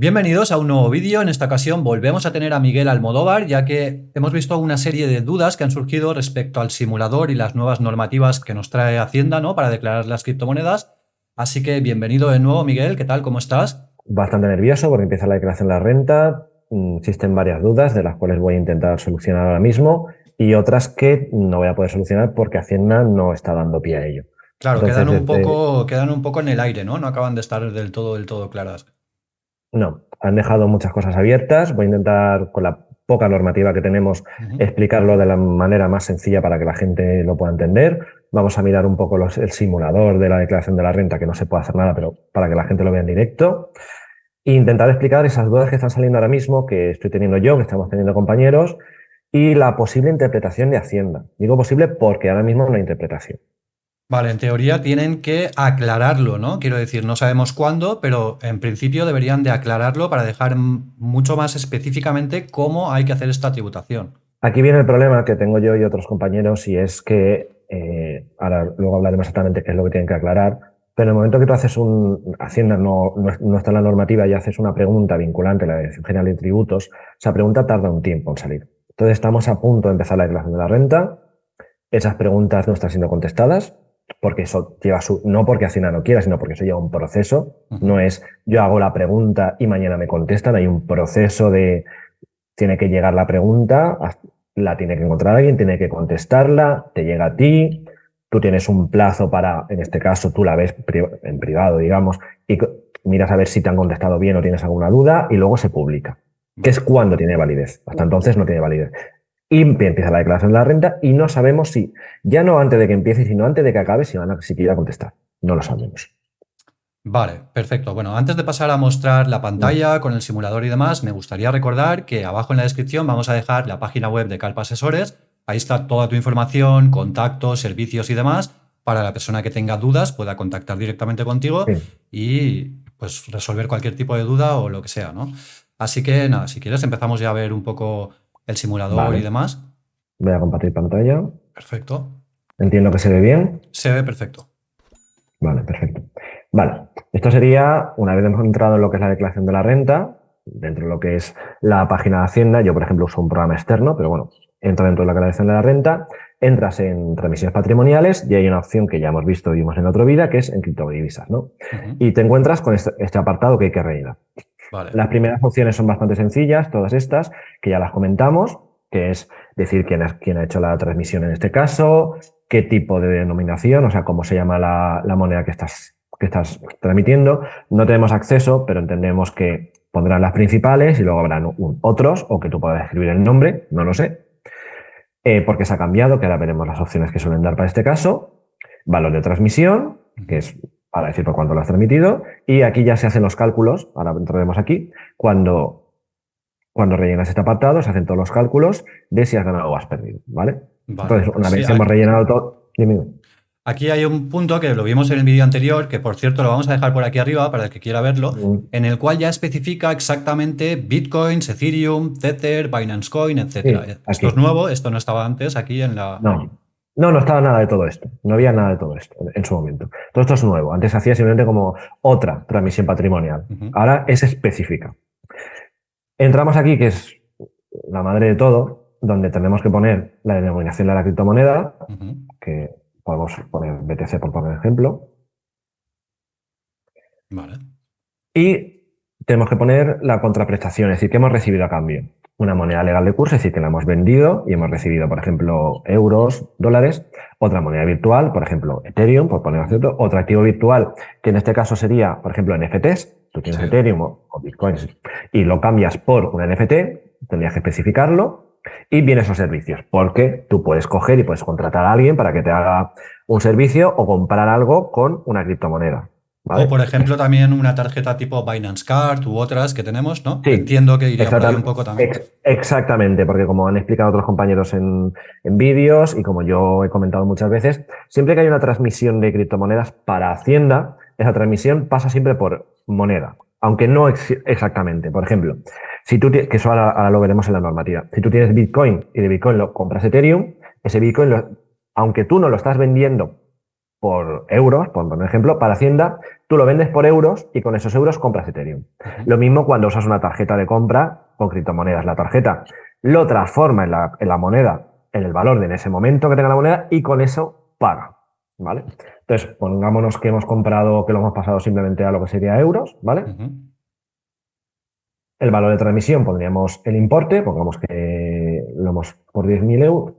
Bienvenidos a un nuevo vídeo. En esta ocasión volvemos a tener a Miguel Almodóvar, ya que hemos visto una serie de dudas que han surgido respecto al simulador y las nuevas normativas que nos trae Hacienda ¿no? para declarar las criptomonedas. Así que bienvenido de nuevo, Miguel. ¿Qué tal? ¿Cómo estás? Bastante nervioso porque empieza la declaración de la renta. Mm, existen varias dudas de las cuales voy a intentar solucionar ahora mismo y otras que no voy a poder solucionar porque Hacienda no está dando pie a ello. Claro, quedan, un poco, quedan un poco en el aire, ¿no? No acaban de estar del todo, del todo claras. No, han dejado muchas cosas abiertas. Voy a intentar, con la poca normativa que tenemos, explicarlo de la manera más sencilla para que la gente lo pueda entender. Vamos a mirar un poco el simulador de la declaración de la renta, que no se puede hacer nada, pero para que la gente lo vea en directo. E intentar explicar esas dudas que están saliendo ahora mismo, que estoy teniendo yo, que estamos teniendo compañeros, y la posible interpretación de Hacienda. Digo posible porque ahora mismo no hay interpretación. Vale, en teoría tienen que aclararlo, ¿no? Quiero decir, no sabemos cuándo, pero en principio deberían de aclararlo para dejar mucho más específicamente cómo hay que hacer esta tributación. Aquí viene el problema que tengo yo y otros compañeros y es que, eh, ahora luego hablaremos exactamente qué es lo que tienen que aclarar, pero en el momento que tú haces un, Hacienda no, no, está en la normativa y haces una pregunta vinculante a la Dirección General de Tributos, esa pregunta tarda un tiempo en salir. Entonces estamos a punto de empezar la declaración de la renta, esas preguntas no están siendo contestadas, porque eso lleva su, no porque Hacienda no quiera, sino porque eso lleva un proceso. No es yo hago la pregunta y mañana me contestan, hay un proceso de, tiene que llegar la pregunta, la tiene que encontrar alguien, tiene que contestarla, te llega a ti, tú tienes un plazo para, en este caso, tú la ves en privado, digamos, y miras a ver si te han contestado bien o tienes alguna duda y luego se publica, que es cuando tiene validez. Hasta entonces no tiene validez y empieza la declaración de la renta y no sabemos si, ya no antes de que empiece, sino antes de que acabe, si van a siquiera contestar. No lo sabemos. Vale, perfecto. Bueno, antes de pasar a mostrar la pantalla con el simulador y demás, me gustaría recordar que abajo en la descripción vamos a dejar la página web de Calpa Asesores. Ahí está toda tu información, contactos, servicios y demás. Para la persona que tenga dudas pueda contactar directamente contigo y pues resolver cualquier tipo de duda o lo que sea, ¿no? Así que nada, si quieres empezamos ya a ver un poco el simulador y demás. Voy a compartir pantalla. Perfecto. Entiendo que se ve bien. Se ve perfecto. Vale, perfecto. Vale, esto sería, una vez hemos entrado en lo que es la declaración de la renta, dentro de lo que es la página de Hacienda, yo por ejemplo uso un programa externo, pero bueno, entra dentro de la declaración de la renta, entras en transmisiones patrimoniales y hay una opción que ya hemos visto y vimos en otra vida, que es en criptodivisas, ¿no? Y te encuentras con este, este, apartado que hay que rellenar. Las primeras opciones son bastante sencillas, todas estas, que ya las comentamos, que es decir quién, quién ha hecho la transmisión en este caso, qué tipo de denominación, o sea, cómo se llama la, moneda que estás, que estás transmitiendo. No tenemos acceso, pero entendemos que pondrán las principales y luego habrán otros, o que tú puedas escribir el nombre, no lo sé, eh, porque se ha cambiado, que ahora veremos las opciones que suelen dar para este caso. Valor de transmisión, que es para decir por cuánto lo has transmitido, y aquí ya se hacen los cálculos, ahora entraremos aquí, cuando, cuando rellenas este apartado, se hacen todos los cálculos de si has ganado o has perdido, ¿vale? Entonces, una vez hemos rellenado todo... Aquí hay un punto que lo vimos en el vídeo anterior, que por cierto lo vamos a dejar por aquí arriba para el que quiera verlo, en el cual ya especifica exactamente Bitcoins, Ethereum, Tether, Binance Coin, etc. esto es nuevo, esto no estaba antes aquí en la... No. No, no estaba nada de todo esto. No había nada de todo esto en su momento. Todo esto es nuevo. Antes hacía simplemente como otra transmisión patrimonial. Ahora es específica. Entramos aquí, que es la madre de todo, donde tenemos que poner la denominación de la criptomoneda, que podemos poner BTC por poner ejemplo. Vale. Y tenemos que poner la contraprestación, es decir, que hemos recibido a cambio una moneda legal de curso, es decir, que la hemos vendido y hemos recibido, por ejemplo, euros, dólares, otra moneda virtual, por ejemplo, Ethereum, por poner cierto, otro activo virtual, que en este caso sería, por ejemplo, NFTs, tú tienes Ethereum o, Bitcoins y lo cambias por un NFT, tendrías que especificarlo, y vienen esos servicios, porque tú puedes coger y puedes contratar a alguien para que te haga un servicio o comprar algo con una criptomoneda. O, por ejemplo, también una tarjeta tipo Binance Card u otras que tenemos, ¿no? Entiendo que iría por ahí un poco también. exactamente, porque como han explicado otros compañeros en, vídeos y como yo he comentado muchas veces, siempre que hay una transmisión de criptomonedas para Hacienda, esa transmisión pasa siempre por moneda, aunque no exactamente. Por ejemplo, si tú que eso ahora, lo veremos en la normativa, si tú tienes Bitcoin y de Bitcoin lo compras Ethereum, ese Bitcoin, aunque tú no lo estás vendiendo por euros, por un ejemplo, para Hacienda, tú lo vendes por euros y con esos euros compras Ethereum. Lo mismo cuando usas una tarjeta de compra con criptomonedas. La tarjeta lo transforma en la, en la moneda, en el valor de en ese momento que tenga la moneda y con eso paga. ¿Vale? Entonces, pongámonos que hemos comprado, que lo hemos pasado simplemente a lo que sería euros, ¿vale? El valor de transmisión pondríamos el importe, pongamos que lo hemos por 10.000 euros,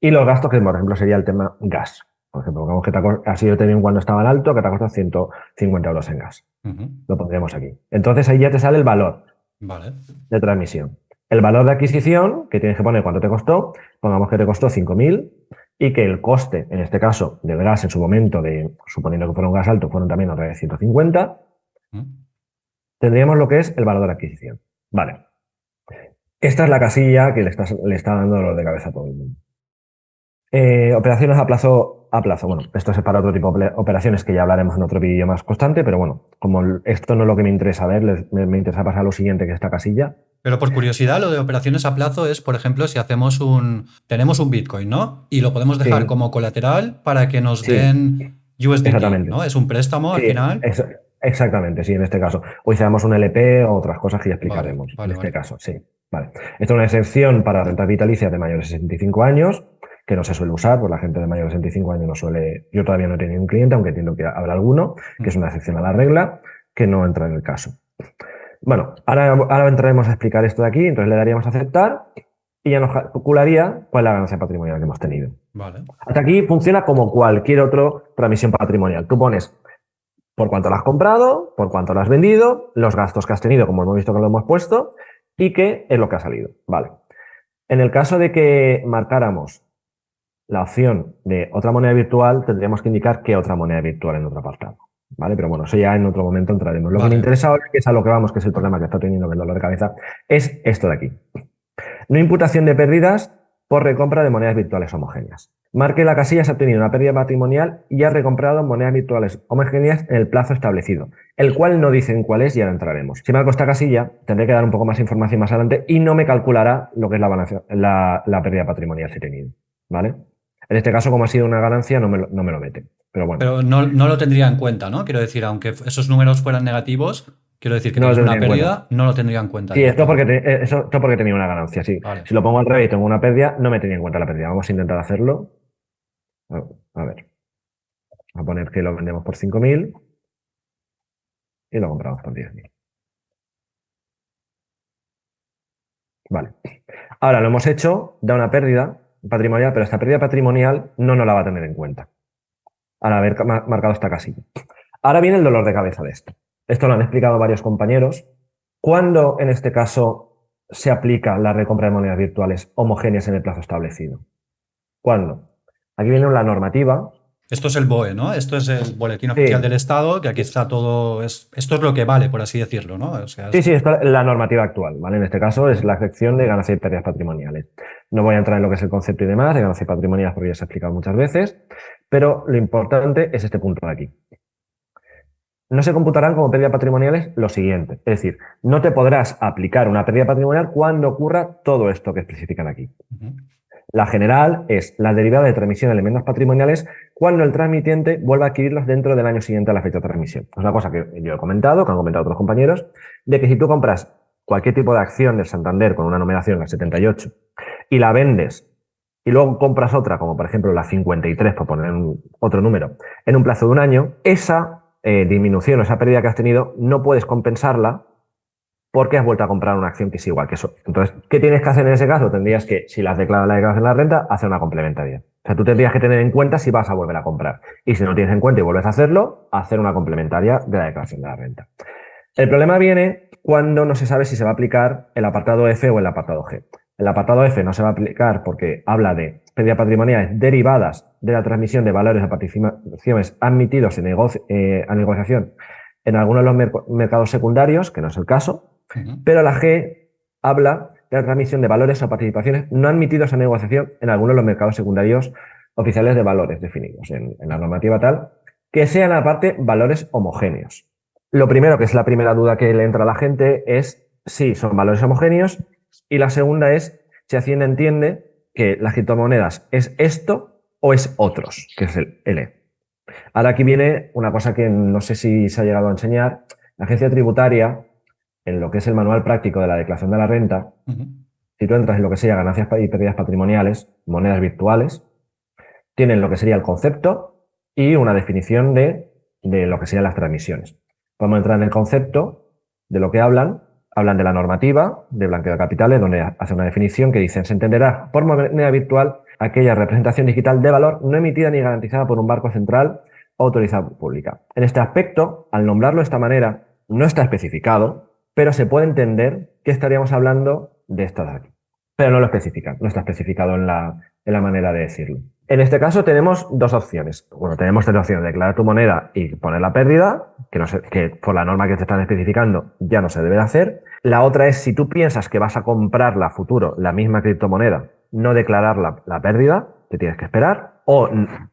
y los gastos, que por ejemplo sería el tema gas. Por ejemplo, pongamos que te ha, sido tenido cuando estaba en alto, que te ha costado 150 euros en gas. Lo pondríamos aquí. Entonces ahí ya te sale el valor de transmisión. El valor de adquisición, que tienes que poner cuánto te costó, pongamos que te costó 5.000 y que el coste, en este caso, del gas en su momento, de suponiendo que fuera un gas alto, fueron también otra vez 150, tendríamos lo que es el valor de adquisición. Vale. Esta es la casilla que le está, le está dando dolor de cabeza a todo el mundo. Eh, operaciones a plazo, a plazo. Bueno, esto es para otro tipo de operaciones que ya hablaremos en otro vídeo más constante, pero bueno, como esto no es lo que me interesa ver, me, interesa pasar a lo siguiente, que es esta casilla. Pero por curiosidad, lo de operaciones a plazo es, por ejemplo, si hacemos un. Tenemos un Bitcoin, ¿no? Y lo podemos dejar como colateral para que nos den USDT, Exactamente. ¿no? Es un préstamo al final. exactamente, sí, en este caso. O hicimos un LP o otras cosas que ya explicaremos. en este caso, sí. Vale. Esto es una excepción para rentas vitalicias de mayores de 65 años que no se suele usar, pues la gente de mayor de 65 años no suele, yo todavía no he tenido un cliente, aunque entiendo que habrá alguno, que es una excepción a la regla, que no entra en el caso. Bueno, ahora, ahora entraremos a explicar esto de aquí, entonces le daríamos a aceptar y ya nos calcularía cuál es la ganancia patrimonial que hemos tenido. Vale. Hasta aquí funciona como cualquier otra transmisión patrimonial. Tú pones por cuánto la has comprado, por cuánto la has vendido, los gastos que has tenido, como hemos visto que lo hemos puesto, y qué es lo que ha salido. Vale. En el caso de que marcáramos la opción de otra moneda virtual, tendríamos que indicar qué otra moneda virtual en otro apartado. ¿Vale? Pero bueno, eso ya en otro momento entraremos. Lo que me interesa ahora, que es a lo que vamos, que es el problema que está teniendo el dolor de cabeza, es esto de aquí. No imputación de pérdidas por recompra de monedas virtuales homogéneas. Marque la casilla si ha tenido una pérdida patrimonial y ha recomprado monedas virtuales homogéneas en el plazo establecido, el cual no dicen cuál es y ahora entraremos. Si marco esta casilla, tendré que dar un poco más información más adelante y no me calculará lo que es la, la pérdida patrimonial si he tenido. ¿Vale? En este caso, como ha sido una ganancia, no me lo, no me lo mete. Pero bueno. Pero no, lo tendría en cuenta, ¿no? Quiero decir, aunque esos números fueran negativos, quiero decir que no es una pérdida, no lo tendría en cuenta. Sí, esto porque, eh, esto porque tenía una ganancia, sí. Si lo pongo al revés y tengo una pérdida, no me tenía en cuenta la pérdida. Vamos a intentar hacerlo. A ver. a poner que lo vendemos por 5.000 y lo compramos por 10.000. Vale. Ahora lo hemos hecho, da una pérdida, patrimonial, pero esta pérdida patrimonial no nos la va a tener en cuenta al haber marcado esta casilla. Ahora viene el dolor de cabeza de esto. Esto lo han explicado varios compañeros. ¿Cuándo, en este caso, se aplica la recompra de monedas virtuales homogéneas en el plazo establecido? ¿Cuándo? Aquí viene la normativa esto es el BOE, ¿no? Esto es el Boletín Oficial del Estado, que aquí está todo. Es, esto es lo que vale, por así decirlo, ¿no? sí, sí, esto es la normativa actual, ¿vale? En este caso es la sección de ganancias y pérdidas patrimoniales. No voy a entrar en lo que es el concepto y demás de ganancias patrimoniales porque ya se ha explicado muchas veces, pero lo importante es este punto de aquí. No se computarán como pérdidas patrimoniales lo siguiente. Es decir, no te podrás aplicar una pérdida patrimonial cuando ocurra todo esto que especifican aquí. La general es la derivada de transmisión de elementos patrimoniales cuando el transmitiente vuelva a adquirirlos dentro del año siguiente a la fecha de transmisión. Es una cosa que yo he comentado, que han comentado otros compañeros, de que si tú compras cualquier tipo de acción del Santander con una numeración, la 78, y la vendes y luego compras otra, como por ejemplo la 53, por poner otro número, en un plazo de un año, esa eh, disminución esa pérdida que has tenido no puedes compensarla porque has vuelto a comprar una acción que es igual que eso. Entonces, ¿qué tienes que hacer en ese caso? Tendrías que, si la has declarado la declaración de la renta, hacer una complementaria. O sea, tú tendrías que tener en cuenta si vas a volver a comprar. Y si no tienes en cuenta y vuelves a hacerlo, hacer una complementaria de la declaración de la renta. El problema viene cuando no se sabe si se va a aplicar el apartado F o el apartado G. El apartado F no se va a aplicar porque habla de pérdida patrimoniales derivadas de la transmisión de valores de participaciones admitidos en eh, a negociación en algunos de los mercados secundarios, que no es el caso, pero la G habla de la transmisión de valores o participaciones no admitidos a negociación en algunos de los mercados secundarios oficiales de valores definidos en, la normativa tal, que sean aparte valores homogéneos. Lo primero, que es la primera duda que le entra a la gente, es si son valores homogéneos y la segunda es si Hacienda entiende que las criptomonedas es esto o es otros, que es el L. Ahora aquí viene una cosa que no sé si se ha llegado a enseñar. La agencia tributaria, en lo que es el manual práctico de la declaración de la renta, si tú entras en lo que sería ganancias y pérdidas patrimoniales, monedas virtuales, tienen lo que sería el concepto y una definición de, de lo que serían las transmisiones. Vamos a entrar en el concepto de lo que hablan. Hablan de la normativa de blanqueo de capitales, donde hace una definición que dice, se entenderá por moneda virtual aquella representación digital de valor no emitida ni garantizada por un barco central o autorizada pública. En este aspecto, al nombrarlo de esta manera, no está especificado, pero se puede entender que estaríamos hablando de esto de aquí. Pero no lo especifican, no está especificado en la, en la manera de decirlo. En este caso tenemos dos opciones. Bueno, tenemos tres opciones, declarar tu moneda y poner la pérdida, que, por la norma que te están especificando ya no se debe de hacer. La otra es si tú piensas que vas a comprarla a futuro, la misma criptomoneda, no declarar la, pérdida, te tienes que esperar, o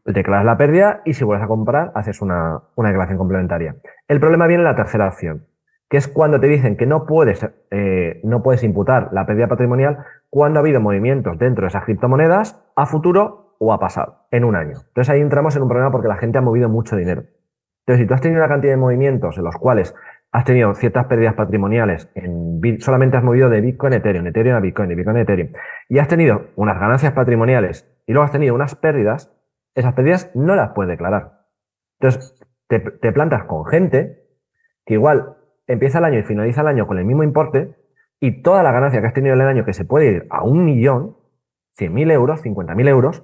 declaras la pérdida y si vuelves a comprar, haces una, declaración complementaria. El problema viene en la tercera opción, que es cuando te dicen que no puedes, eh, no puedes imputar la pérdida patrimonial cuando ha habido movimientos dentro de esas criptomonedas a futuro o a pasado, en un año. Entonces ahí entramos en un problema porque la gente ha movido mucho dinero. Entonces, si tú has tenido una cantidad de movimientos en los cuales has tenido ciertas pérdidas patrimoniales, en, solamente has movido de Bitcoin a Ethereum, Ethereum a Bitcoin, de Bitcoin a Ethereum, y has tenido unas ganancias patrimoniales y luego has tenido unas pérdidas, esas pérdidas no las puedes declarar. Entonces, te, plantas con gente que igual empieza el año y finaliza el año con el mismo importe y toda la ganancia que has tenido en el año, que se puede ir a un millón, 100.000 euros, 50.000 euros,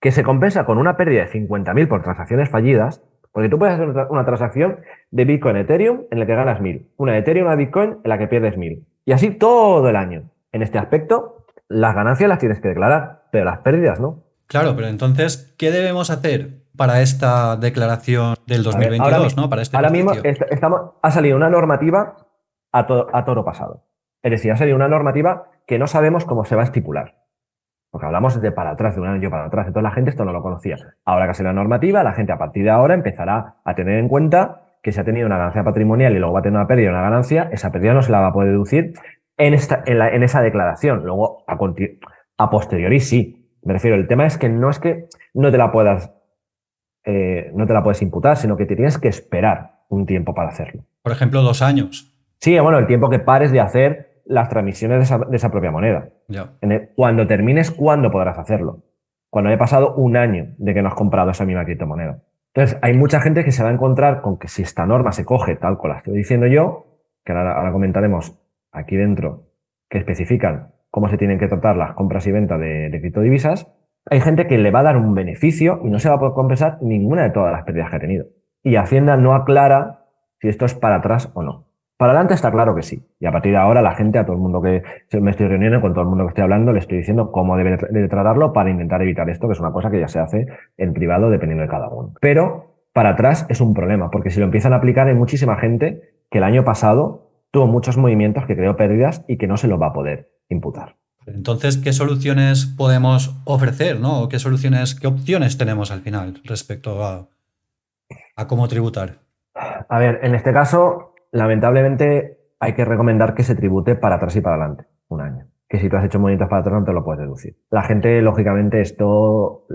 que se compensa con una pérdida de 50.000 por transacciones fallidas, porque tú puedes hacer una transacción de Bitcoin Ethereum en la que ganas 1000, una Ethereum a Bitcoin en la que pierdes 1000. Y así todo el año. En este aspecto, las ganancias las tienes que declarar, pero las pérdidas no. Claro, pero entonces, ¿qué debemos hacer para esta declaración del 2022, ¿no? Para este ahora mismo estamos, ha salido una normativa a, a toro pasado. Es decir, ha salido una normativa que no sabemos cómo se va a estipular. Porque hablamos de para atrás, de un año para atrás. Entonces la gente esto no lo conocía. Ahora que ha la normativa, la gente a partir de ahora empezará a tener en cuenta que si ha tenido una ganancia patrimonial y luego va a tener una pérdida una ganancia, esa pérdida no se la va a poder deducir en, esta, en, esa declaración. Luego, a, a, posteriori, sí. Me refiero, el tema es que no es que no te la puedas, eh, no te la puedes imputar, sino que te tienes que esperar un tiempo para hacerlo. Por ejemplo, dos años. Sí, bueno, el tiempo que pares de hacer las transmisiones de esa, propia moneda. cuando termines, ¿cuándo podrás hacerlo? Cuando haya pasado un año de que no has comprado esa misma criptomoneda. Entonces, hay mucha gente que se va a encontrar con que si esta norma se coge tal cual la estoy diciendo yo, que ahora, comentaremos aquí dentro, que especifican cómo se tienen que tratar las compras y ventas de, de criptodivisas, hay gente que le va a dar un beneficio y no se va a poder compensar ninguna de todas las pérdidas que ha tenido. Y Hacienda no aclara si esto es para atrás o no. Para adelante está claro que sí. Y a partir de ahora la gente, a todo el mundo que me estoy reuniendo, con todo el mundo que estoy hablando, le estoy diciendo cómo debe de tratarlo para intentar evitar esto, que es una cosa que ya se hace en privado dependiendo de cada uno. Pero para atrás es un problema, porque si lo empiezan a aplicar hay muchísima gente que el año pasado tuvo muchos movimientos que creó pérdidas y que no se lo va a poder imputar. Entonces, ¿qué soluciones podemos ofrecer, no? ¿Qué soluciones, qué opciones tenemos al final respecto a, a cómo tributar? A ver, en este caso, lamentablemente hay que recomendar que se tribute para atrás y para adelante, un año. Que si tú has hecho movimientos para atrás no te lo puedes deducir. La gente, lógicamente, esto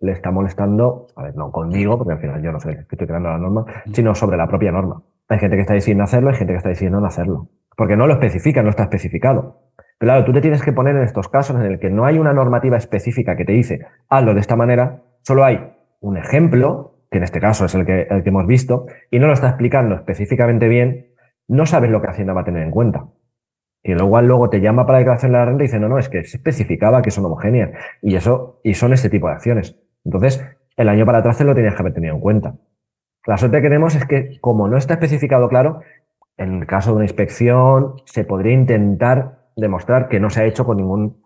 le está molestando, a ver, no conmigo, porque al final yo no sé que estoy creando la norma, sino sobre la propia norma. Hay gente que está diciendo hacerlo, hay gente que está diciendo no hacerlo. Porque no lo especifica, no está especificado. Claro, tú te tienes que poner en estos casos en el que no hay una normativa específica que te dice hazlo de esta manera, solo hay un ejemplo que en este caso es el que, el que hemos visto, y no lo está explicando específicamente bien, no sabes lo que Hacienda va a tener en cuenta. Y luego, luego te llama para la declaración de la renta y dice, no, no, es que se especificaba que son homogéneas. Y eso, y son este tipo de acciones. Entonces, el año para atrás te lo tenías que haber tenido en cuenta. La suerte que tenemos es que, como no está especificado claro, en el caso de una inspección, se podría intentar demostrar que no se ha hecho con ningún,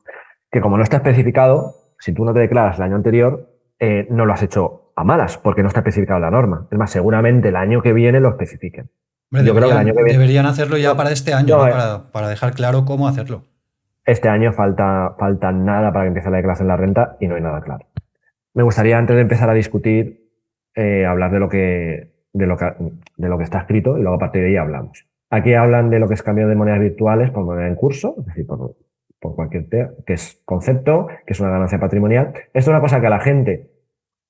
que como no está especificado, si tú no te declaras el año anterior, eh, no lo has hecho a malas, porque no está especificado la norma. Es más, seguramente el año que viene lo especifiquen. Yo creo que el año que viene... Deberían hacerlo ya para este año, eh. para, dejar claro cómo hacerlo. Este año falta, falta nada para que empiece la declaración de la renta y no hay nada claro. Me gustaría, antes de empezar a discutir, eh, hablar de lo, que, de, lo que, de lo que está escrito y luego a partir de ahí hablamos. Aquí hablan de lo que es cambio de monedas virtuales por moneda en curso, es decir, por, por cualquier que es concepto, que es una ganancia patrimonial. Esto es una cosa que a la gente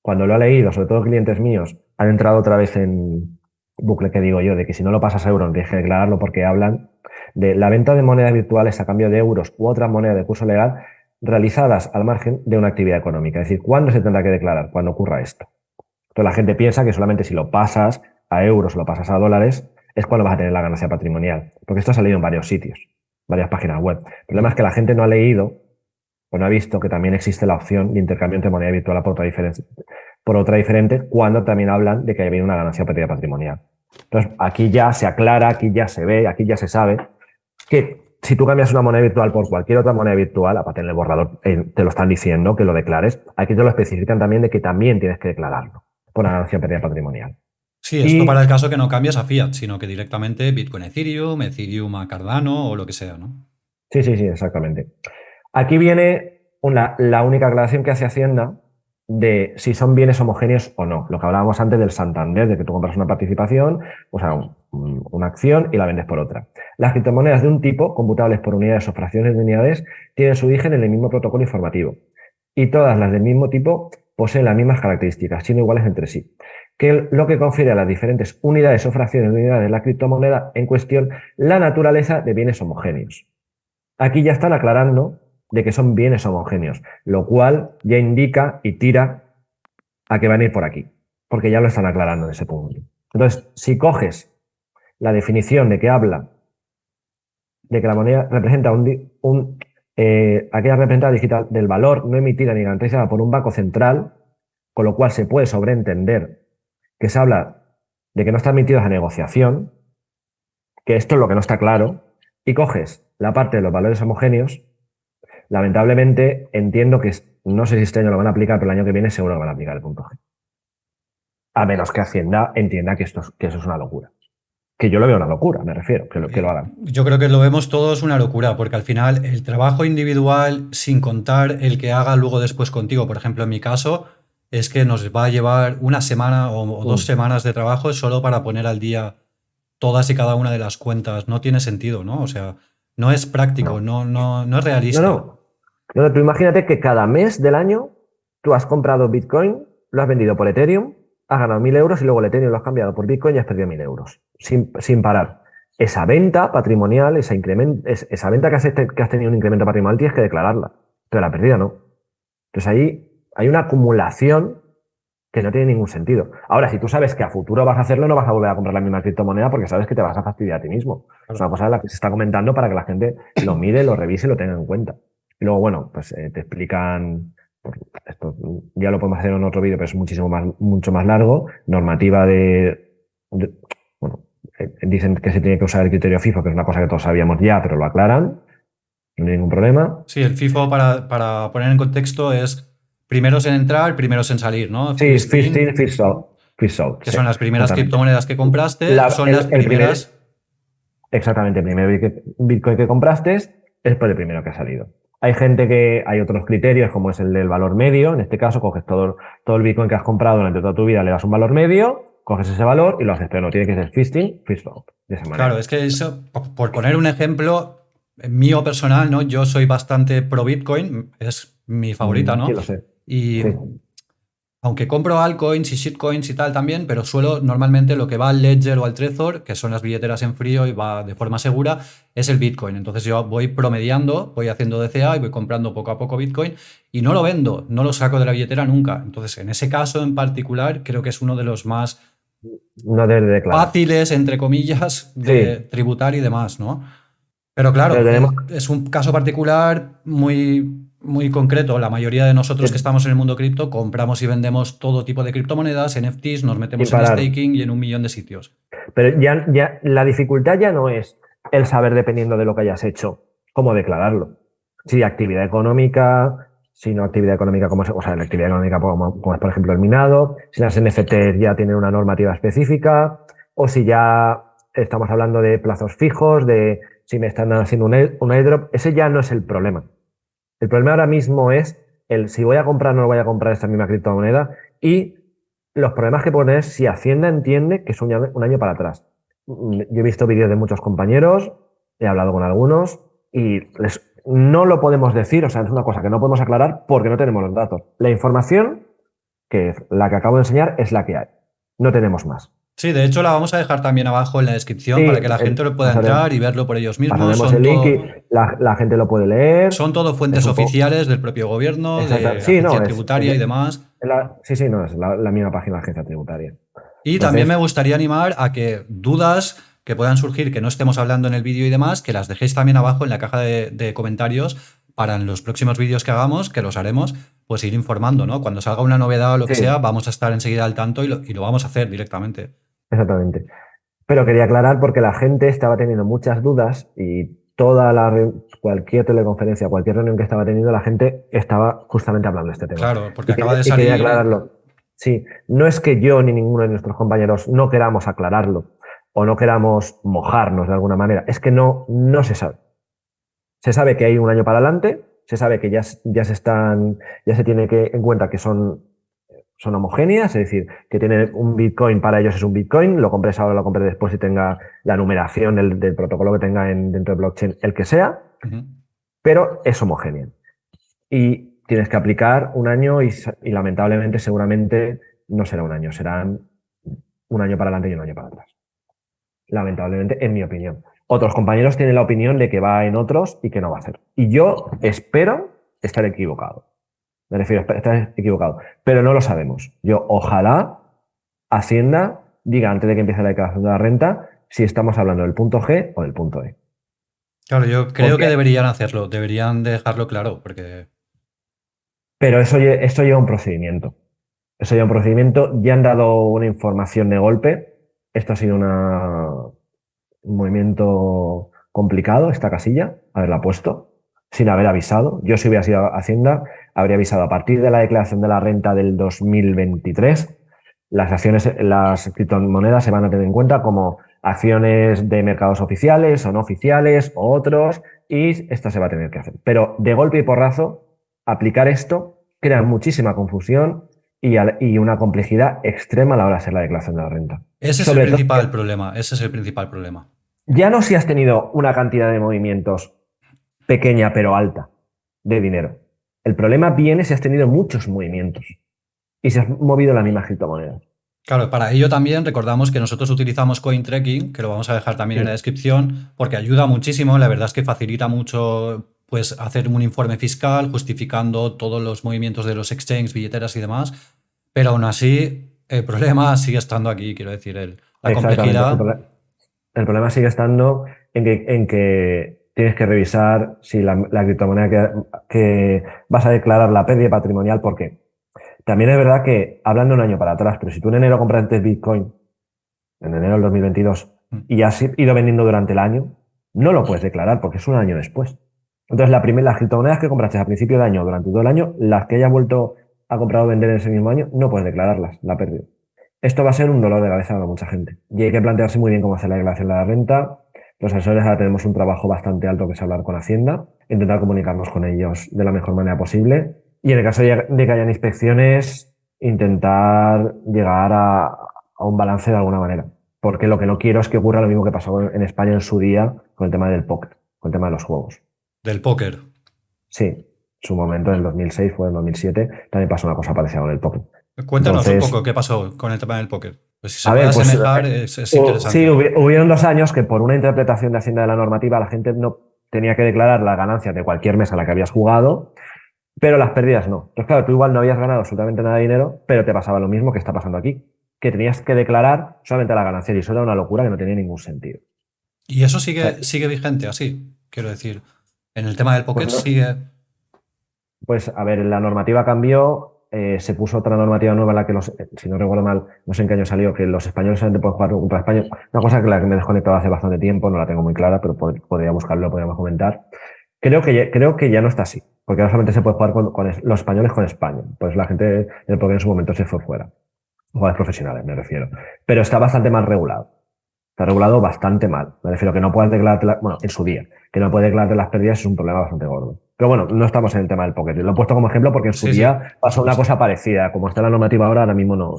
cuando lo ha leído, sobre todo clientes míos, han entrado otra vez en bucle que digo yo, de que si no lo pasas a euros tienes que declararlo porque hablan de la venta de monedas virtuales a cambio de euros u otra moneda de curso legal realizadas al margen de una actividad económica. Es decir, ¿cuándo se tendrá que declarar? Cuando ocurra esto. Entonces la gente piensa que solamente si lo pasas a euros o lo pasas a dólares es cuando vas a tener la ganancia patrimonial. Porque esto ha salido en varios sitios, varias páginas web. El problema es que la gente no ha leído o no ha visto que también existe la opción de intercambio entre moneda virtual por otra por otra diferente cuando también hablan de que hay una ganancia pérdida patrimonial. Entonces, aquí ya se aclara, aquí ya se ve, aquí ya se sabe que si tú cambias una moneda virtual por cualquier otra moneda virtual, aparte en el borrador eh, te lo están diciendo, que lo declares, aquí te lo especifican también de que también tienes que declararlo por ganancia pérdida patrimonial. Sí, esto para el caso que no cambias a fiat, sino que directamente Bitcoin Ethereum, Ethereum a Cardano o lo que sea, ¿no? Sí, sí, sí, exactamente. Aquí viene la única aclaración que hace Hacienda de si son bienes homogéneos o no. Lo que hablábamos antes del Santander, de que tú compras una participación, o sea, una acción y la vendes por otra. Las criptomonedas de un tipo, computables por unidades o fracciones de unidades, tienen su origen en el mismo protocolo informativo. Y todas las del mismo tipo poseen las mismas características, siendo iguales entre sí que lo que confiere a las diferentes unidades o fracciones de unidades de la criptomoneda en cuestión la naturaleza de bienes homogéneos. Aquí ya están aclarando de que son bienes homogéneos, lo cual ya indica y tira a que van a ir por aquí, porque ya lo están aclarando en ese punto. Entonces, si coges la definición de que habla de que la moneda representa un, un eh, aquella representada digital del valor no emitida ni garantizada por un banco central, con lo cual se puede sobreentender que se habla de que no están admitidos a negociación, que esto es lo que no está claro, y coges la parte de los valores homogéneos, lamentablemente entiendo que no sé si este año lo van a aplicar, pero el año que viene seguro lo van a aplicar el punto G. A menos que Hacienda entienda que, esto que eso es una locura. Que yo lo veo una locura, me refiero, que lo, que lo hagan. Yo creo que lo vemos todos una locura, porque al final el trabajo individual, sin contar el que haga luego después contigo, por ejemplo, en mi caso, es que nos va a llevar una semana o, dos semanas de trabajo solo para poner al día todas y cada una de las cuentas. No tiene sentido, ¿no? O sea, no es práctico, no, no, no, es realista. No, no. tú imagínate que cada mes del año tú has comprado Bitcoin, lo has vendido por Ethereum, has ganado mil euros y luego el Ethereum lo has cambiado por Bitcoin y has perdido mil euros. Sin, sin parar. Esa venta patrimonial, esa, esa venta que has, que has tenido un incremento patrimonial, tienes que declararla. Pero la pérdida no. Entonces ahí hay una acumulación que no tiene ningún sentido. Ahora, si tú sabes que a futuro vas a hacerlo, no vas a volver a comprar la misma criptomoneda porque sabes que te vas a fastidiar a ti mismo. Es una cosa de la que se está comentando para que la gente lo mire, lo revise y lo tenga en cuenta. Y luego, bueno, pues eh, te explican, esto ya lo podemos hacer en otro vídeo, pero es muchísimo más, mucho más largo, normativa de, bueno, eh, dicen que se tiene que usar el criterio FIFO, que es una cosa que todos sabíamos ya, pero lo aclaran, no hay ningún problema. Sí, el FIFO, para, para poner en contexto, es primeros en entrar, primeros en salir, ¿no? Sí, first in, first out. que son las primeras criptomonedas que compraste, son las primeras. exactamente, el primer Bitcoin que compraste es por el primero que ha salido. Hay gente que hay otros criterios, como es el del valor medio. En este caso, coges todo, todo el Bitcoin que has comprado durante toda tu vida, le das un valor medio, coges ese valor y lo haces, pero no tiene que ser fisting, fist out. De esa manera. Claro, es que eso, por poner un ejemplo mío personal, ¿no? Yo soy bastante pro Bitcoin, es mi favorita, mm, ¿no? Sí, lo sé. Y aunque compro altcoins y shitcoins y tal también, pero suelo normalmente lo que va al Ledger o al Trezor, que son las billeteras en frío y va de forma segura, es el Bitcoin. Entonces yo voy promediando, voy haciendo DCA y voy comprando poco a poco Bitcoin y no lo vendo, no lo saco de la billetera nunca. Entonces en ese caso en particular creo que es uno de los más fáciles, entre comillas, de tributar y demás, ¿no? Pero claro, es un caso particular muy muy concreto, la mayoría de nosotros que estamos en el mundo cripto compramos y vendemos todo tipo de criptomonedas, NFTs, nos metemos en staking y en un millón de sitios. Pero ya, ya la dificultad ya no es el saber, dependiendo de lo que hayas hecho, cómo declararlo. Si actividad económica, si no actividad económica, como, o sea, la actividad económica como, como es por ejemplo el minado, si las NFTs ya tienen una normativa específica, o si ya estamos hablando de plazos fijos, de si me están haciendo un, un airdrop, ese ya no es el problema. El problema ahora mismo es el si voy a comprar o no voy a comprar esta misma criptomoneda y los problemas que pones si Hacienda entiende que es un año, para atrás. Yo he visto vídeos de muchos compañeros, he hablado con algunos y no lo podemos decir, o sea, es una cosa que no podemos aclarar porque no tenemos los datos. La información que la que acabo de enseñar es la que hay. No tenemos más. Sí, de hecho la vamos a dejar también abajo en la descripción para que la gente lo pueda entrar y verlo por ellos mismos. Son el link y la, gente lo puede leer. Son todo fuentes oficiales del propio gobierno, de la agencia tributaria y demás. sí, sí, no, es la, misma página de la agencia tributaria. Y también me gustaría animar a que dudas que puedan surgir, que no estemos hablando en el vídeo y demás, que las dejéis también abajo en la caja de, comentarios para en los próximos vídeos que hagamos, que los haremos, pues ir informando, ¿no? Cuando salga una novedad o lo que sea, vamos a estar enseguida al tanto y lo vamos a hacer directamente. Exactamente. Pero quería aclarar porque la gente estaba teniendo muchas dudas y toda la cualquier teleconferencia, cualquier reunión que estaba teniendo, la gente estaba justamente hablando de este tema. Claro, porque acaba de salir. quería aclararlo. Sí, no es que yo ni ninguno de nuestros compañeros no queramos aclararlo o no queramos mojarnos de alguna manera, es que no, no se sabe. Se sabe que hay un año para adelante, se sabe que ya, ya se están, ya se tiene que en cuenta que son son homogéneas, es decir, que tiene un Bitcoin para ellos es un Bitcoin, lo compres ahora, lo compres después y tenga la numeración del, protocolo que tenga en, dentro de blockchain, el que sea, pero es homogéneo. Y tienes que aplicar un año y, lamentablemente seguramente no será un año, serán un año para adelante y un año para atrás. Lamentablemente, en mi opinión. Otros compañeros tienen la opinión de que va en otros y que no va a hacer. Y yo espero estar equivocado. Me refiero, estás equivocado. Pero no lo sabemos. Yo, ojalá Hacienda diga antes de que empiece la declaración de la renta si estamos hablando del punto G o del punto E. Claro, yo creo que deberían hacerlo, deberían dejarlo claro, porque. Pero eso, eso lleva un procedimiento. Eso lleva un procedimiento. Ya han dado una información de golpe. Esto ha sido una, un movimiento complicado, esta casilla, haberla puesto, sin haber avisado. Yo si hubiera sido Hacienda, habría avisado a partir de la declaración de la renta del 2023, las acciones, las criptomonedas se van a tener en cuenta como acciones de mercados oficiales o no oficiales o otros, y esto se va a tener que hacer. Pero de golpe y porrazo, aplicar esto crea muchísima confusión y, una complejidad extrema a la hora de hacer la declaración de la renta. Ese es el principal problema, ese es el principal problema. Ya no si has tenido una cantidad de movimientos pequeña pero alta de dinero. El problema viene si has tenido muchos movimientos y si has movido la misma criptomoneda. Claro, para ello también recordamos que nosotros utilizamos CoinTracking, que lo vamos a dejar también en la descripción, porque ayuda muchísimo. La verdad es que facilita mucho pues, hacer un informe fiscal justificando todos los movimientos de los exchanges, billeteras y demás. Pero aún así, el problema sigue estando aquí, quiero decir, el, la complejidad. El, problema sigue estando en que tienes que revisar si la, criptomoneda que, vas a declarar la pérdida patrimonial, ¿por qué? También es verdad que, hablando un año para atrás, pero si tú en enero compraste Bitcoin, en enero del 2022, mm. y has ido vendiendo durante el año, no lo puedes declarar porque es un año después. Entonces, la primera, las criptomonedas que compraste a principio de año, durante todo el año, las que hayas vuelto a comprar o vender en ese mismo año, no puedes declararlas, la pérdida. Esto va a ser un dolor de cabeza para mucha gente. Y hay que plantearse muy bien cómo hacer la declaración de la renta, los asesores ahora tenemos un trabajo bastante alto que es hablar con Hacienda, intentar comunicarnos con ellos de la mejor manera posible y en el caso de que hayan inspecciones, intentar llegar a, un balance de alguna manera. Porque lo que no quiero es que ocurra lo mismo que pasó en España en su día con el tema del póker, con el tema de los juegos. ¿Del póker? Sí, su momento en el 2006, fue en el 2007, también pasó una cosa parecida con el póker. Cuéntanos un poco qué pasó con el tema del póker. Pues si se puede pues, asemejar, eh, es, interesante. Sí, hubieron dos años que por una interpretación de Hacienda de la normativa la gente no tenía que declarar las ganancias de cualquier mes a la que habías jugado, pero las pérdidas no. Entonces, claro, tú igual no habías ganado absolutamente nada de dinero, pero te pasaba lo mismo que está pasando aquí, que tenías que declarar solamente la ganancia y eso era una locura que no tenía ningún sentido. ¿Y eso sigue, sigue vigente así? Quiero decir, en el tema del póker pues sigue... Pues a ver, la normativa cambió, eh, se puso otra normativa nueva en la que los, eh, si no recuerdo mal, no sé en qué año salió, que los españoles solamente pueden jugar contra España. Una cosa que la que me he desconectado hace bastante tiempo, no la tengo muy clara, pero podría buscarlo, podríamos comentar. Creo que, ya, creo que ya no está así, porque ahora solamente se puede jugar con, los españoles con España. Pues la gente en el en su momento se fue fuera. Jugadores profesionales, me refiero. Pero está bastante mal regulado. Está regulado bastante mal. Me refiero que no puedes declararte, bueno, en su día, que no puedes declararte las pérdidas es un problema bastante gordo. Pero bueno, no estamos en el tema del poker. Lo he puesto como ejemplo porque en su día pasó una cosa parecida. Como está la normativa ahora, ahora mismo no.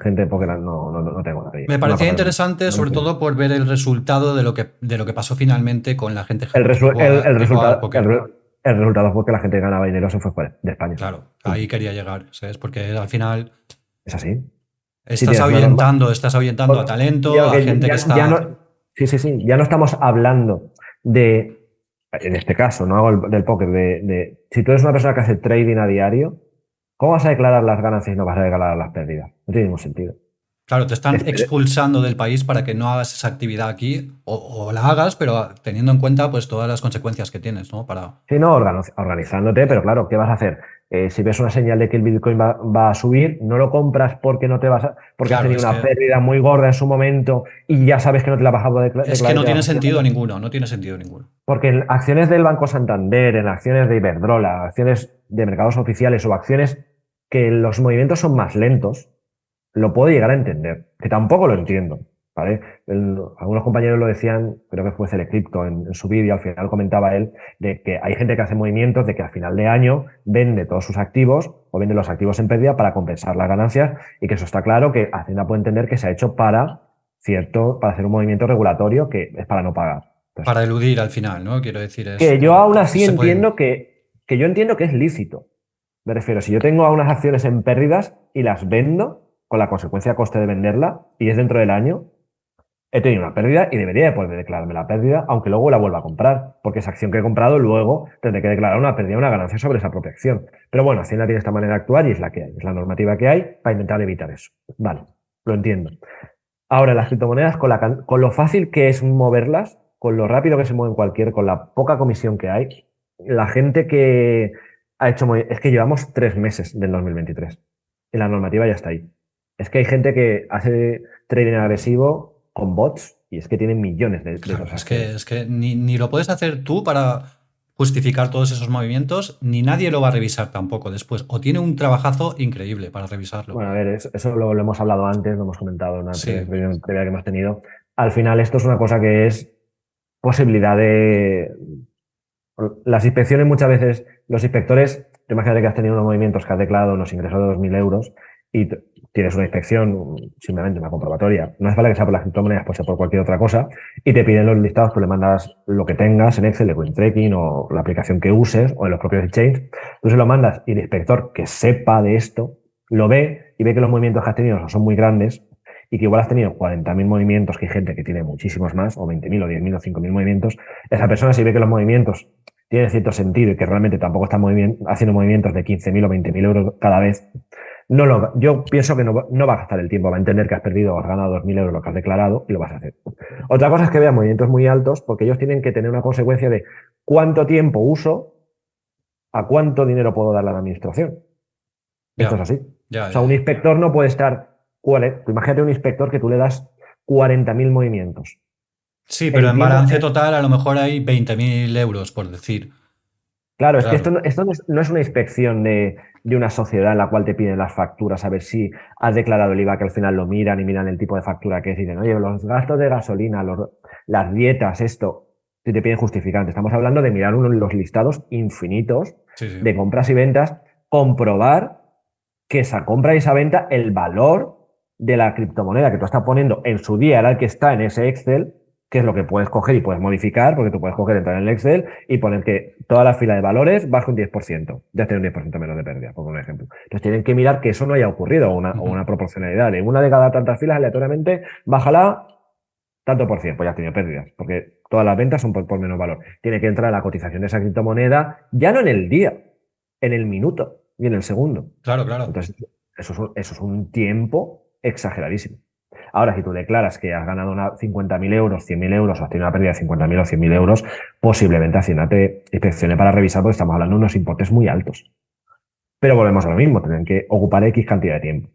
Gente de poker no, no, no tengo Me parecía interesante, sobre todo por ver el resultado de lo que, de lo que pasó finalmente con la gente el, el, resultado, el resultado fue que la gente que ganaba dinero se fue de España. Claro, ahí quería llegar, ¿sabes? Porque al final... Es así. Estás ahuyentando, estás ahuyentando a talento, a gente que está... sí, sí, sí. Ya no estamos hablando de, en este caso, no hago el, del póker, de, si tú eres una persona que hace trading a diario, ¿cómo vas a declarar las ganancias y no vas a declarar las pérdidas? No tiene ningún sentido. Claro, te están expulsando del país para que no hagas esa actividad aquí o, la hagas, pero teniendo en cuenta pues todas las consecuencias que tienes, ¿no? Para... Sí, no, organizándote, pero claro, ¿qué vas a hacer? Eh, si ves una señal de que el Bitcoin va, a subir, no lo compras porque no te vas a, porque has tenido una pérdida muy gorda en su momento y ya sabes que no te la vas a poder Es que no tiene sentido ninguno, no tiene sentido ninguno. Porque en acciones del Banco Santander, en acciones de Iberdrola, acciones de mercados oficiales o acciones que los movimientos son más lentos, lo puedo llegar a entender, que tampoco lo entiendo. ¿Vale? algunos compañeros lo decían, creo que fue Celecrypto en, en su vídeo, al final comentaba él, de que hay gente que hace movimientos de que al final de año vende todos sus activos o vende los activos en pérdida para compensar las ganancias y que eso está claro que Hacienda puede entender que se ha hecho para cierto, para hacer un movimiento regulatorio que es para no pagar. para eludir al final, ¿no? Quiero decir eso. Que yo aún así entiendo que, que yo entiendo que es lícito. Me refiero, si yo tengo a unas acciones en pérdidas y las vendo, con la consecuencia coste de venderla y es dentro del año, he tenido una pérdida y debería de poder declararme la pérdida, aunque luego la vuelva a comprar, porque esa acción que he comprado luego tendré que declarar una pérdida, una ganancia sobre esa propia acción. Pero bueno, Hacienda tiene esta manera de actuar y es la que hay, es la normativa que hay para intentar evitar eso. Vale, lo entiendo. Ahora, las criptomonedas, con, la, con lo fácil que es moverlas, con lo rápido que se mueven cualquier, con la poca comisión que hay, la gente que ha hecho... Es que llevamos tres meses del 2023 y la normativa ya está ahí. Es que hay gente que hace trading agresivo con bots y es que tienen millones de, cosas. Es que, es que ni, lo puedes hacer tú para justificar todos esos movimientos, ni nadie lo va a revisar tampoco después. O tiene un trabajazo increíble para revisarlo. Bueno, a ver, eso, lo, hemos hablado antes, lo hemos comentado en una previa que hemos tenido. Al final, esto es una cosa que es posibilidad de. Las inspecciones muchas veces, los inspectores, imagínate que has tenido unos movimientos que has declarado unos ingresos de 2.000 euros y tienes una inspección, simplemente una comprobatoria, no hace falta que sea por las criptomonedas, puede ser por cualquier otra cosa, y te piden los listados, tú le mandas lo que tengas en Excel, de tracking o la aplicación que uses o en los propios exchanges, tú se lo mandas y el inspector que sepa de esto, lo ve y ve que los movimientos que has tenido son muy grandes y que igual has tenido 40.000 movimientos, que gente que tiene muchísimos más, o 20.000 o 10.000 o 5.000 movimientos, esa persona si ve que los movimientos tienen cierto sentido y que realmente tampoco está haciendo movimientos de 15.000 o 20.000 euros cada vez, no lo, yo pienso que no, va a gastar el tiempo, va a entender que has perdido o has ganado 2.000 euros lo que has declarado y lo vas a hacer. Otra cosa es que vean movimientos muy altos porque ellos tienen que tener una consecuencia de cuánto tiempo uso, a cuánto dinero puedo darle a la administración. Esto es así. o sea, un inspector no puede estar. Imagínate un inspector que tú le das 40.000 movimientos. Sí, pero en balance total a lo mejor hay 20.000 euros, por decir. Claro, es que esto, esto no, es, una inspección de, de una sociedad en la cual te piden las facturas a ver si has declarado el IVA, que al final lo miran y miran el tipo de factura que es y dicen, oye, los gastos de gasolina, las dietas, esto, si te piden justificante. Estamos hablando de mirar uno, los listados infinitos de compras y ventas, comprobar que esa compra y esa venta, el valor de la criptomoneda que tú estás poniendo en su día era el que está en ese Excel, que es lo que puedes coger y puedes modificar, porque tú puedes coger, entrar en el Excel y poner que toda la fila de valores baja un 10%, ya tiene un 10% menos de pérdida, por un ejemplo. Entonces tienen que mirar que eso no haya ocurrido, o una, una proporcionalidad. En una de cada tantas filas, aleatoriamente, bájala tanto por cien, pues ya has tenido pérdidas, porque todas las ventas son por, menos valor. Tiene que entrar la cotización de esa criptomoneda, ya no en el día, en el minuto y en el segundo. Claro, claro. Entonces, eso eso es un tiempo exageradísimo. Ahora, si tú declaras que has ganado 50.000 euros, 100.000 euros o has tenido una pérdida de 50.000 o 100.000 euros, posiblemente Hacienda te inspeccione para revisar porque estamos hablando de unos importes muy altos. Pero volvemos a lo mismo, tienen que ocupar X cantidad de tiempo.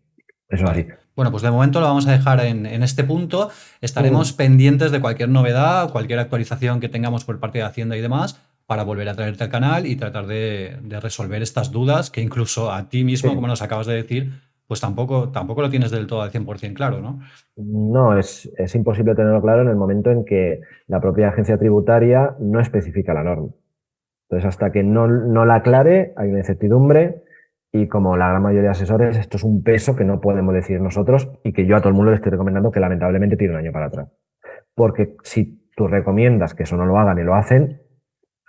Eso es así. Bueno, pues de momento lo vamos a dejar en, este punto. Estaremos pendientes de cualquier novedad, cualquier actualización que tengamos por parte de Hacienda y demás, para volver a traerte al canal y tratar de, resolver estas dudas que incluso a ti mismo, como nos acabas de decir, pues tampoco, tampoco lo tienes del todo al 100% claro, ¿no? No, es, imposible tenerlo claro en el momento en que la propia agencia tributaria no especifica la norma. Entonces, hasta que no, no la aclare, hay una incertidumbre y como la gran mayoría de asesores, esto es un peso que no podemos decir nosotros y que yo a todo el mundo le estoy recomendando que lamentablemente tiene un año para atrás. Porque si tú recomiendas que eso no lo hagan y lo hacen,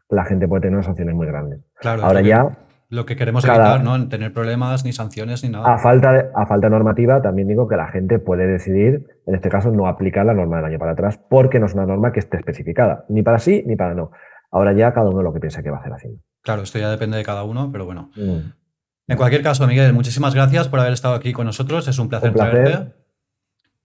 la gente puede tener sanciones muy grandes. Claro, Ahora ya, Lo que queremos cada- evitar, ¿no? Tener problemas, ni sanciones, ni a nada. falta, de, a falta normativa, también digo que la gente puede decidir, en este caso, no aplicar la norma del año para atrás, porque no es una norma que esté especificada, ni para sí ni para no. Ahora ya cada uno lo que piensa que va a hacer haciendo. Claro, esto ya depende de cada uno, pero bueno. Mm. En cualquier caso, Miguel, muchísimas gracias por haber estado aquí con nosotros. Es un placer, Un placer. tenerte.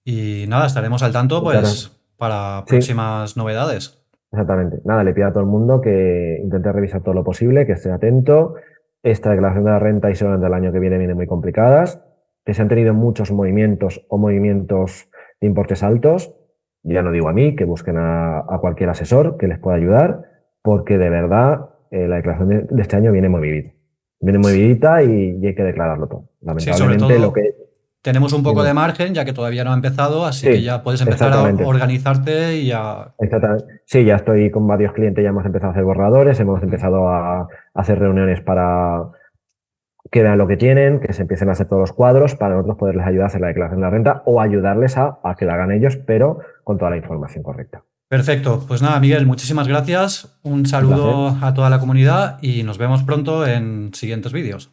Y nada, estaremos al tanto pues para Sí. próximas novedades. Exactamente. Nada, le pido a todo el mundo que intente revisar todo lo posible, que esté atento. Esta declaración de la renta y seguramente el año que viene vienen muy complicadas, que se han tenido muchos movimientos o movimientos de importes altos. Ya no digo a mí, que busquen a, a cualquier asesor que les pueda ayudar, porque de verdad eh, la declaración de, de este año viene muy vivida. Viene muy vividita y, y hay que declararlo todo. Lamentablemente todo- lo que Tenemos un poco de margen, ya que todavía no ha empezado, así Sí, que ya puedes empezar a organizarte y a... Exactamente. Sí, ya estoy con varios clientes, ya hemos empezado a hacer borradores, hemos empezado a hacer reuniones para que vean lo que tienen, que se empiecen a hacer todos los cuadros para nosotros poderles ayudar a hacer la declaración de la renta o ayudarles a, a que la hagan ellos, pero con toda la información correcta. Perfecto. Pues nada, Miguel, muchísimas gracias. Un saludo a toda la comunidad y nos vemos pronto en siguientes vídeos.